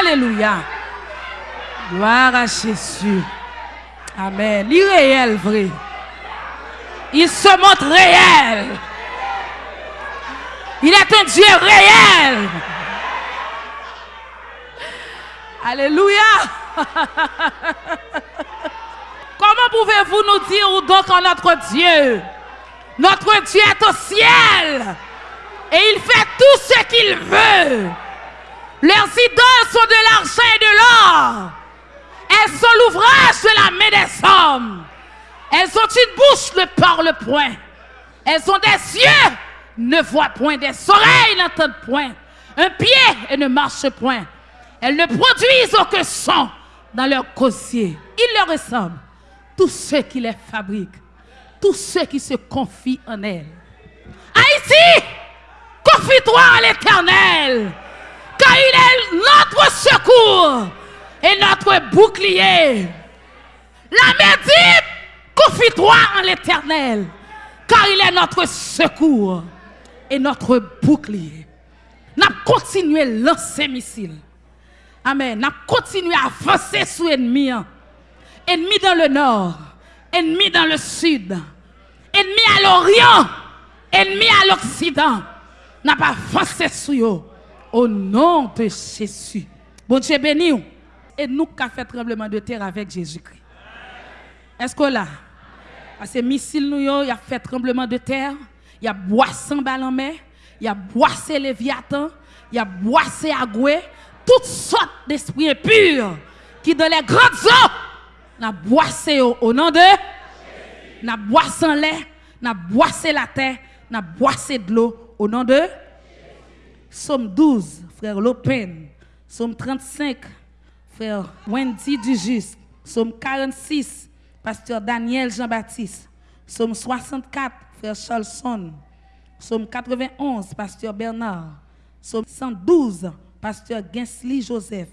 Alléluia. Gloire à Jésus. Amen. Il est réel, vrai. Il se montre réel. Il est un Dieu réel. Alléluia. Comment pouvez-vous nous dire donc en notre Dieu? Notre Dieu est au ciel et il fait tout ce qu'il veut. Leurs idoles sont de l'argent et de l'or. Elles sont l'ouvrage de la main des hommes. Elles ont une bouche, ne parlent point. Elles ont des yeux, ne voient point. Des oreilles, n'entendent point. Un pied ne marchent point. Elles ne produisent aucun son dans leur cosier. Il leur ressemble. Tous ceux qui les fabriquent. Tous ceux qui se confient en elles. Haïti, confie-toi à l'éternel. Il est notre secours et notre bouclier. La mer dit, confie-toi en l'éternel. Car il est notre secours et notre bouclier. N'a continué lancer missiles. Amen. N'a continué à avancer sur l'ennemi. Ennemi dans le nord, ennemi dans le sud, ennemi à l'orient, ennemi à l'occident. N'a pas avancé sur eux. Au nom de Jésus. Bon Dieu béni. Et nous qui avons fait tremblement de terre avec Jésus-Christ. Est-ce que là? Parce que missile nous, il a fait tremblement de terre. Il a boissé balles en. Il a boissé Léviathan. Il a boissé Agoué toutes sortes d'esprits impurs qui dans les grandes eaux n'a boissé au, nom de n'a boissé l'air, n'a boissé la terre, n'a boissé de l'eau au nom de Somme 12, frère Lopen. Somme 35, frère Wendy Dujus. Somme 46, pasteur Daniel Jean-Baptiste. Somme 64, frère Charlson. Somme 91, pasteur Bernard. Somme 112, pasteur Gensly Joseph.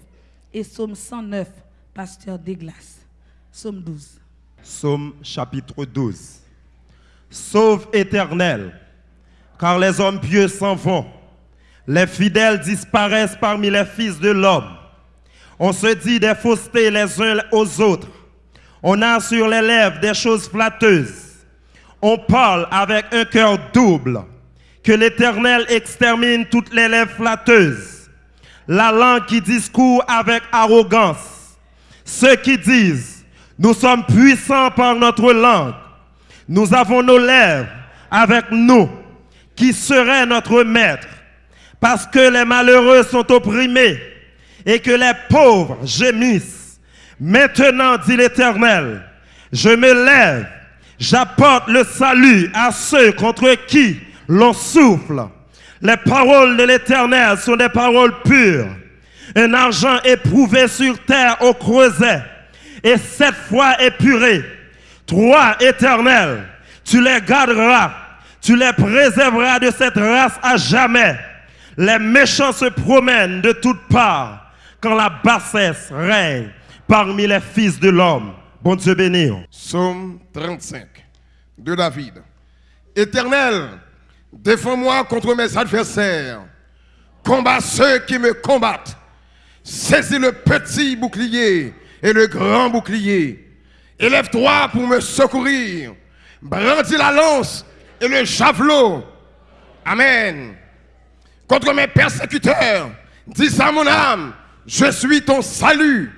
Et Somme 109, pasteur Deglas. Somme 12. Somme chapitre 12. Sauve éternel, car les hommes pieux s'en vont. Les fidèles disparaissent parmi les fils de l'homme. On se dit des faussetés les uns aux autres. On a sur les lèvres des choses flatteuses. On parle avec un cœur double. Que l'Éternel extermine toutes les lèvres flatteuses la langue qui discourt avec arrogance. Ceux qui disent, nous sommes puissants par notre langue. Nous avons nos lèvres avec nous. Qui serait notre maître Parce que les malheureux sont opprimés et que les pauvres gémissent. Maintenant, dit l'Éternel, je me lève, j'apporte le salut à ceux contre qui l'on souffle. Les paroles de l'Éternel sont des paroles pures. Un argent éprouvé sur terre au creuset et sept fois épuré. Trois éternels, tu les garderas, tu les préserveras de cette race à jamais. Les méchants se promènent de toutes parts quand la bassesse règne parmi les fils de l'homme. Bon Dieu béni. Psaume 35 de David. Éternel, Défends-moi contre mes adversaires. Combat ceux qui me combattent. Saisis le petit bouclier et le grand bouclier. Élève-toi pour me secourir. Brandis la lance et le javelot. Amen. Contre mes persécuteurs, dis à mon âme, je suis ton salut.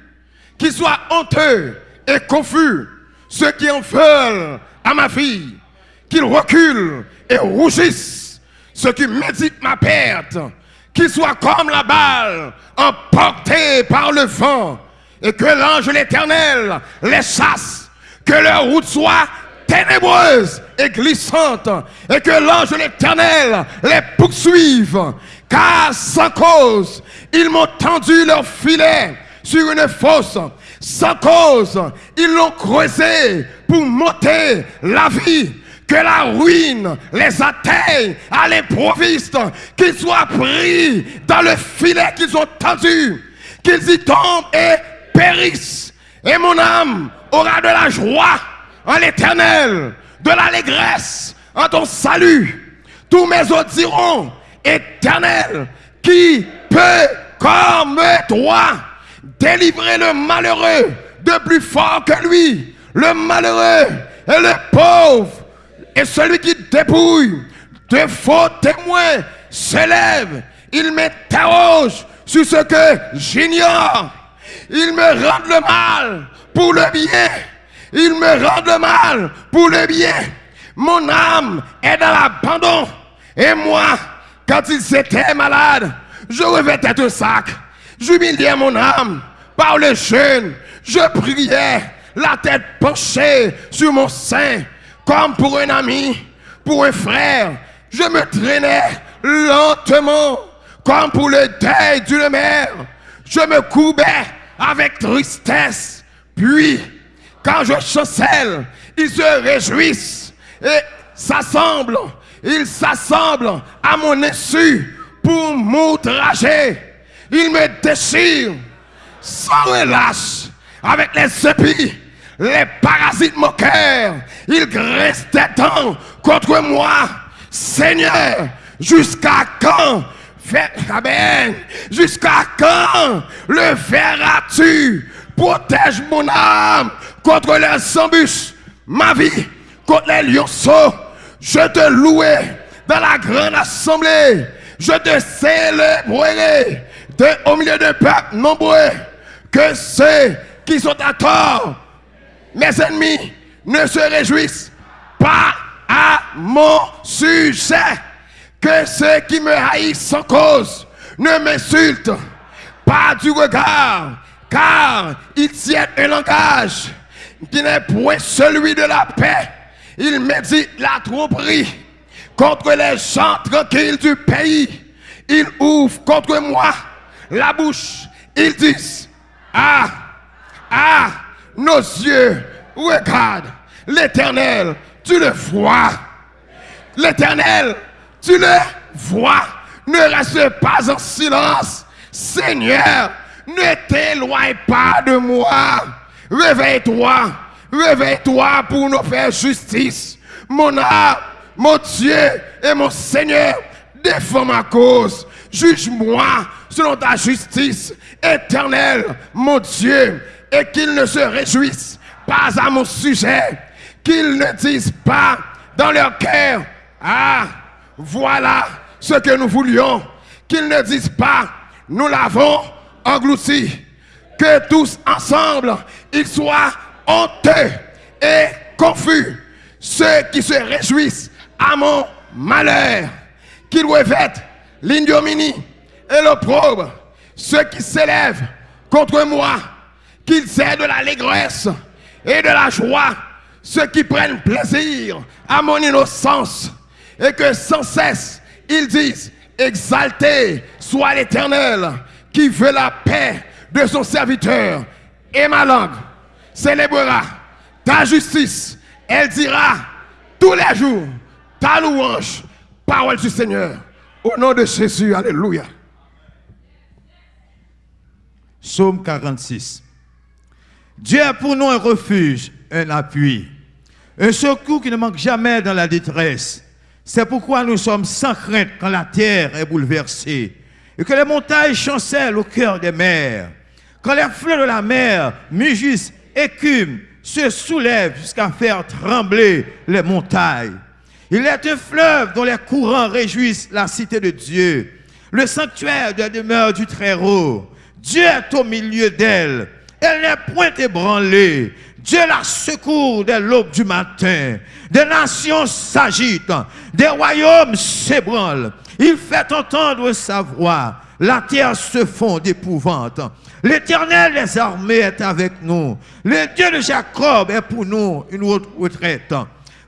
Qu'ils soient honteux et confus, ceux qui en veulent à ma vie, qu'ils reculent et rougissent ceux qui méditent ma perte, qu'ils soient comme la balle emportée par le vent, et que l'ange l'Éternel les chasse, que leur route soit ténébreuse et glissante, et que l'ange de l'Éternel les poursuive, car sans cause, ils m'ont tendu leur filet sur une fosse, sans cause, ils l'ont creusé pour monter la vie. Que la ruine les atteigne à l'improviste, qu'ils soient pris dans le filet qu'ils ont tendu, qu'ils y tombent et périssent. Et mon âme aura de la joie en l'éternel, de l'allégresse en ton salut. Tous mes autres diront, éternel, qui peut comme toi, délivrer le malheureux de plus fort que lui? Le malheureux et le pauvre et celui qui dépouille de faux témoins s'élève. Il m'interroge sur ce que j'ignore. Il me rend le mal pour le bien. Il me rend le mal pour le bien. Mon âme est dans l'abandon. Et moi, quand il était malade, je revêtais un sac. J'humiliais mon âme par le jeûne. Je priais, la tête penchée sur mon sein, comme pour un ami, pour un frère. Je me traînais lentement, comme pour le deuil d'une mère. Je me courbais avec tristesse. Puis, quand je chancelle, ils se réjouissent et s'assemblent. Ils s'assemblent à mon insu pour m'outrager. Ils me déchirent sans relâche avec les épis, les parasites moqueurs. Ils graissent des dents contre moi. Seigneur, jusqu'à quand Jusqu'à quand le verras-tu Protège mon âme contre les embûches, ma vie contre les lionceaux. Je te louerai dans la grande assemblée. Je te célébrerai au milieu de peuples nombreux. Que ceux qui sont à tort, mes ennemis, ne se réjouissent pas à mon sujet. Que ceux qui me haïssent sans cause ne m'insultent pas du regard, car ils tiennent un langage qui n'est point celui de la paix. Il dit la tromperie contre les gens tranquilles du pays. Ils ouvrent contre moi la bouche. Ils disent, ah, ah, nos yeux regardent l'éternel, tu le vois. L'éternel, tu le vois. Ne reste pas en silence. Seigneur, ne t'éloigne pas de moi. Réveille-toi. Réveille-toi pour nous faire justice. Mon âme, mon Dieu et mon Seigneur, défends ma cause. Juge-moi selon ta justice éternelle, mon Dieu, et qu'ils ne se réjouissent pas à mon sujet, qu'ils ne disent pas dans leur cœur, ah, voilà ce que nous voulions. Qu'ils ne disent pas, nous l'avons englouti. Que tous ensemble, ils soient honteux et confus. Ceux qui se réjouissent à mon malheur, qu'ils revêtent l'ignominie et l'opprobre. Ceux qui s'élèvent contre moi, qu'ils aient de l'allégresse et de la joie. Ceux qui prennent plaisir à mon innocence et que sans cesse ils disent, exalté soit l'Éternel qui veut la paix de son serviteur. Et ma langue célébrera ta justice. Elle dira tous les jours ta louange, parole du Seigneur. Au nom de Jésus, Alléluia. Psaume 46. Dieu est pour nous un refuge, un appui, un secours qui ne manque jamais dans la détresse. C'est pourquoi nous sommes sans crainte quand la terre est bouleversée et que les montagnes chancellent au cœur des mers. Quand les fleuves de la mer mugissent, écument, se soulèvent jusqu'à faire trembler les montagnes. Il est un fleuve dont les courants réjouissent la cité de Dieu, le sanctuaire de la demeure du Très-Haut. Dieu est au milieu d'elle. Elle n'est point ébranlée. Dieu la secourt dès l'aube du matin. Des nations s'agitent, des royaumes s'ébranlent. Il fait entendre sa voix. La terre se fond d'épouvante. L'éternel des armées est avec nous. Le Dieu de Jacob est pour nous une autre retraite.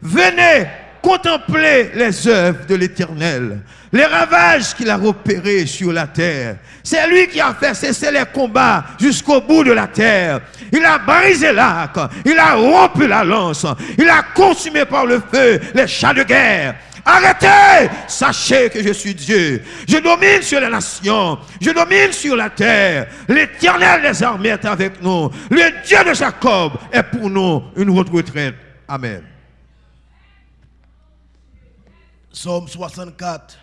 Venez contempler les œuvres de l'éternel, les ravages qu'il a opérés sur la terre. C'est lui qui a fait cesser les combats jusqu'au bout de la terre. Il a brisé l'arc, il a rompu la lance, il a consumé par le feu les chats de guerre. Arrêtez Sachez que je suis Dieu. Je domine sur les nations. Je domine sur la terre. L'éternel des armées est avec nous. Le Dieu de Jacob est pour nous une retraite. Amen. Psaume 64.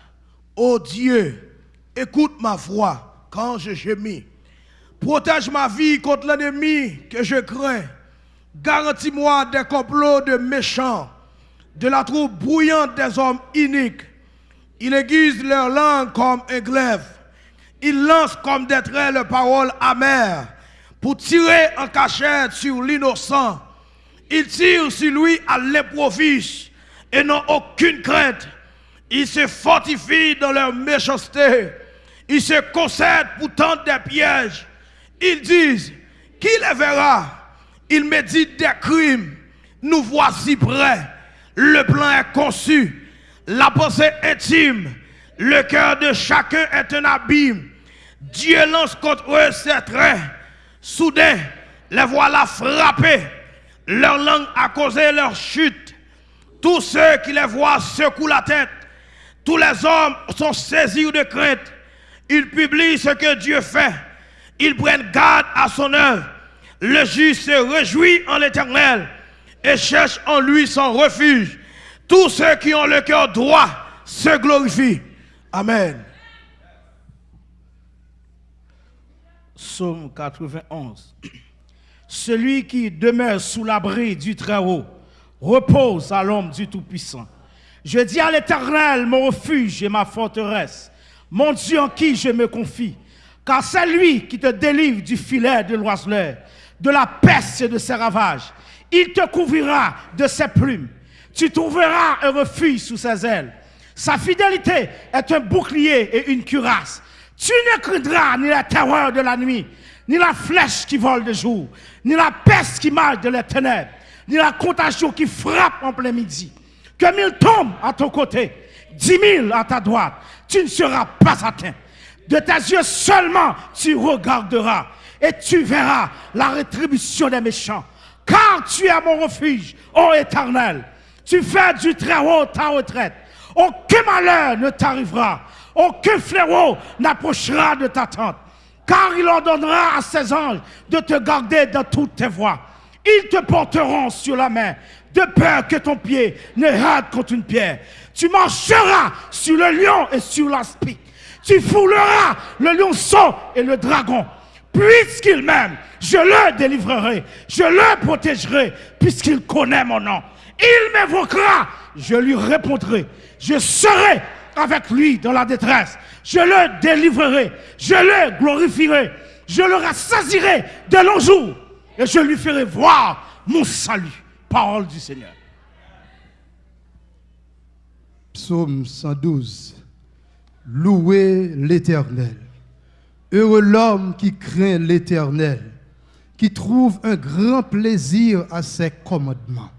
Ô Dieu, écoute ma voix quand je gémis. Protège ma vie contre l'ennemi que je crains. Garantis-moi des complots de méchants, de la troupe brouillante des hommes iniques. Il aiguise leur langue comme un glaive. Il lance comme des traits les paroles amères pour tirer en cachette sur l'innocent. Il tire sur lui à l'improviste et n'ont aucune crainte. Ils se fortifient dans leur méchanceté. Ils se concèdent pour tendre des pièges. Ils disent, qui les verra? Ils méditent des crimes. Nous voici prêts. Le plan est conçu. La pensée intime. Le cœur de chacun est un abîme. Dieu lance contre eux ses traits. Soudain, les voilà frappés. Leur langue a causé leur chute. Tous ceux qui les voient secouent la tête. Tous les hommes sont saisis de crainte. Ils publient ce que Dieu fait. Ils prennent garde à son œuvre. Le juste se réjouit en l'éternel et cherche en lui son refuge. Tous ceux qui ont le cœur droit se glorifient. Amen. Psaume 91. Celui qui demeure sous l'abri du Très-Haut repose à l'ombre du Tout-Puissant. Je dis à l'Éternel, mon refuge et ma forteresse, mon Dieu en qui je me confie. Car c'est lui qui te délivre du filet de l'oiseleur, de la peste et de ses ravages. Il te couvrira de ses plumes. Tu trouveras un refuge sous ses ailes. Sa fidélité est un bouclier et une cuirasse. Tu ne craindras ni la terreur de la nuit, ni la flèche qui vole de jour, ni la peste qui marche de les ténèbres, ni la contagion qui frappe en plein midi. Que mille tombent à ton côté, dix mille à ta droite, tu ne seras pas atteint. De tes yeux seulement tu regarderas et tu verras la rétribution des méchants. Car tu es mon refuge, ô éternel. Tu fais du très haut ta retraite. Aucun malheur ne t'arrivera. Aucun fléau n'approchera de ta tente. Car il ordonnera à ses anges de te garder dans toutes tes voies. Ils te porteront sur la main, de peur que ton pied ne rate contre une pierre. Tu marcheras sur le lion et sur l'aspic. Tu fouleras le lionceau et le dragon. Puisqu'il m'aime, je le délivrerai, je le protégerai, puisqu'il connaît mon nom. Il m'évoquera, je lui répondrai. Je serai avec lui dans la détresse. Je le délivrerai, je le glorifierai, je le rassasirai de longs jours et je lui ferai voir mon salut. Parole du Seigneur. Psaume 112. Louez l'Éternel. Heureux l'homme qui craint l'Éternel, qui trouve un grand plaisir à ses commandements.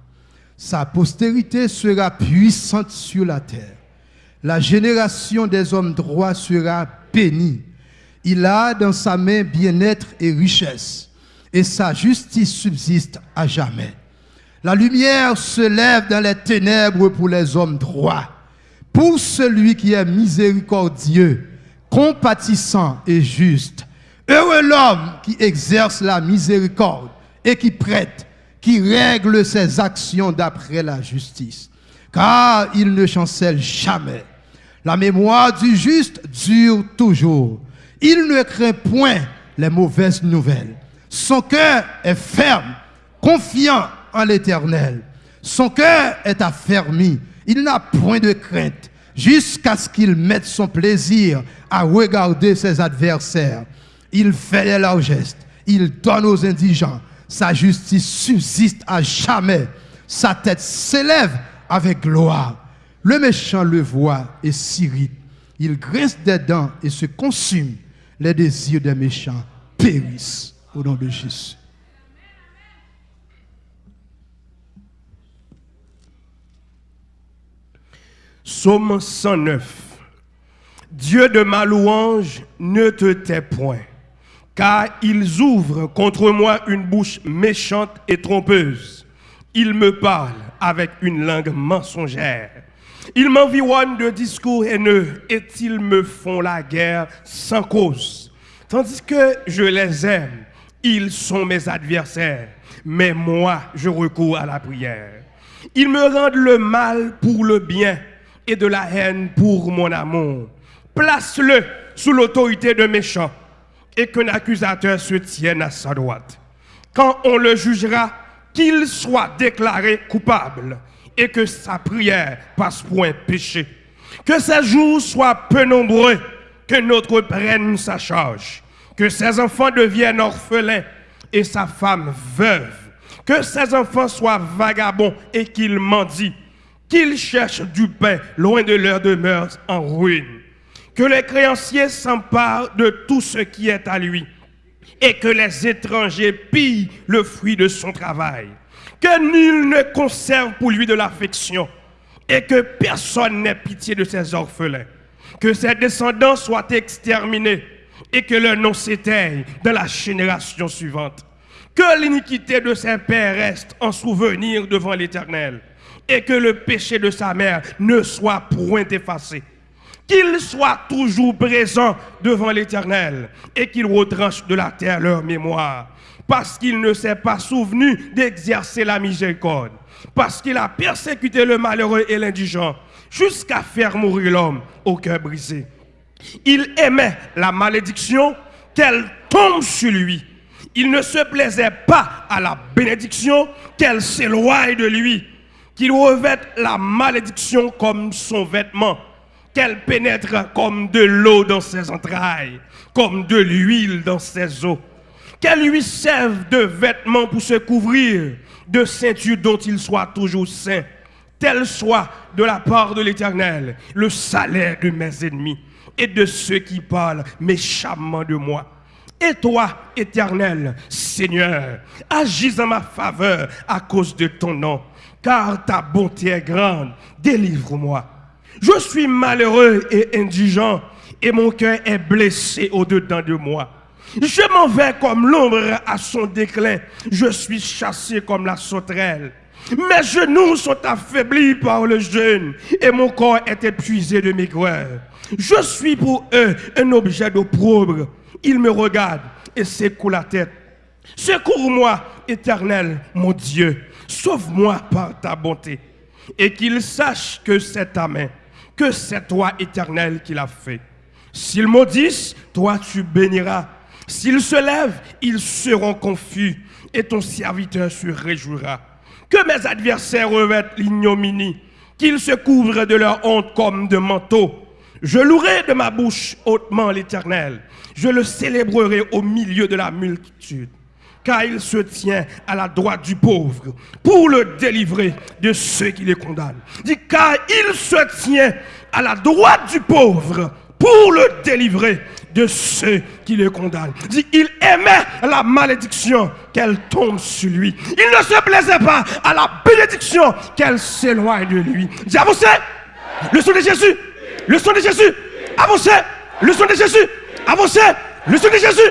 Sa postérité sera puissante sur la terre. La génération des hommes droits sera bénie. Il a dans sa main bien-être et richesse, et sa justice subsiste à jamais. La lumière se lève dans les ténèbres pour les hommes droits. Pour celui qui est miséricordieux, compatissant et juste. Heureux l'homme qui exerce la miséricorde et qui prête, qui règle ses actions d'après la justice. Car il ne chancelle jamais. La mémoire du juste dure toujours. Il ne craint point les mauvaises nouvelles. Son cœur est ferme, confiant en l'éternel. Son cœur est affermi. Il n'a point de crainte jusqu'à ce qu'il mette son plaisir à regarder ses adversaires. Il fait les largesses. Il donne aux indigents. Sa justice subsiste à jamais. Sa tête s'élève avec gloire. Le méchant le voit et s'irrite. Il grince des dents et se consume. Les désirs des méchants périssent au nom de Jésus. Psaume 109. Dieu de ma louange, ne te tais point, car ils ouvrent contre moi une bouche méchante et trompeuse. Ils me parlent avec une langue mensongère. Ils m'environnent de discours haineux et ils me font la guerre sans cause. Tandis que je les aime, ils sont mes adversaires, mais moi, je recours à la prière. Ils me rendent le mal pour le bien de la haine pour mon amour. Place-le sous l'autorité de méchants et qu'un accusateur se tienne à sa droite. Quand on le jugera, qu'il soit déclaré coupable et que sa prière passe pour un péché. Que ses jours soient peu nombreux, que notre prenne sa charge, que ses enfants deviennent orphelins et sa femme veuve, que ses enfants soient vagabonds et qu'ils mendient, qu'ils cherchent du pain loin de leur demeure en ruine, que les créanciers s'emparent de tout ce qui est à lui et que les étrangers pillent le fruit de son travail, que nul ne conserve pour lui de l'affection et que personne n'ait pitié de ses orphelins, que ses descendants soient exterminés et que leur nom s'éteigne dans la génération suivante. Que l'iniquité de ses pères reste en souvenir devant l'Éternel et que le péché de sa mère ne soit point effacé. Qu'il soit toujours présent devant l'Éternel et qu'il retranche de la terre leur mémoire parce qu'il ne s'est pas souvenu d'exercer la miséricorde, parce qu'il a persécuté le malheureux et l'indigent jusqu'à faire mourir l'homme au cœur brisé. Il aimait la malédiction qu'elle tombe sur lui. Il ne se plaisait pas à la bénédiction qu'elle s'éloigne de lui. Qu'il revête la malédiction comme son vêtement, qu'elle pénètre comme de l'eau dans ses entrailles, comme de l'huile dans ses os. Qu'elle lui serve de vêtement pour se couvrir, de ceinture dont il soit toujours saint. Tel soit de la part de l'Éternel le salaire de mes ennemis et de ceux qui parlent méchamment de moi. Et toi, éternel Seigneur, agis en ma faveur à cause de ton nom, car ta bonté est grande. Délivre-moi. Je suis malheureux et indigent, et mon cœur est blessé au-dedans de moi. Je m'en vais comme l'ombre à son déclin. Je suis chassé comme la sauterelle. Mes genoux sont affaiblis par le jeûne et mon corps est épuisé de maigreur. Je suis pour eux un objet d'opprobre. Ils me regardent et secouent la tête. Secours-moi, éternel, mon Dieu. Sauve-moi par ta bonté. Et qu'ils sachent que c'est ta main, que c'est toi, éternel, qui l'a fait. S'ils maudissent, toi tu béniras. S'ils se lèvent, ils seront confus et ton serviteur se réjouira. Que mes adversaires revêtent l'ignominie, qu'ils se couvrent de leur honte comme de manteau. Je louerai de ma bouche hautement l'Éternel. Je le célébrerai au milieu de la multitude. Car il se tient à la droite du pauvre pour le délivrer de ceux qui les condamnent. Dit car il se tient à la droite du pauvre pour le délivrer de ceux qui le condamnent. Dit, il aimait la malédiction qu'elle tombe sur lui. Il ne se plaisait pas à la bénédiction qu'elle s'éloigne de lui. Dit, avancez, le son de Jésus, le son de Jésus, avancez, le son de Jésus, avancez, le son de Jésus.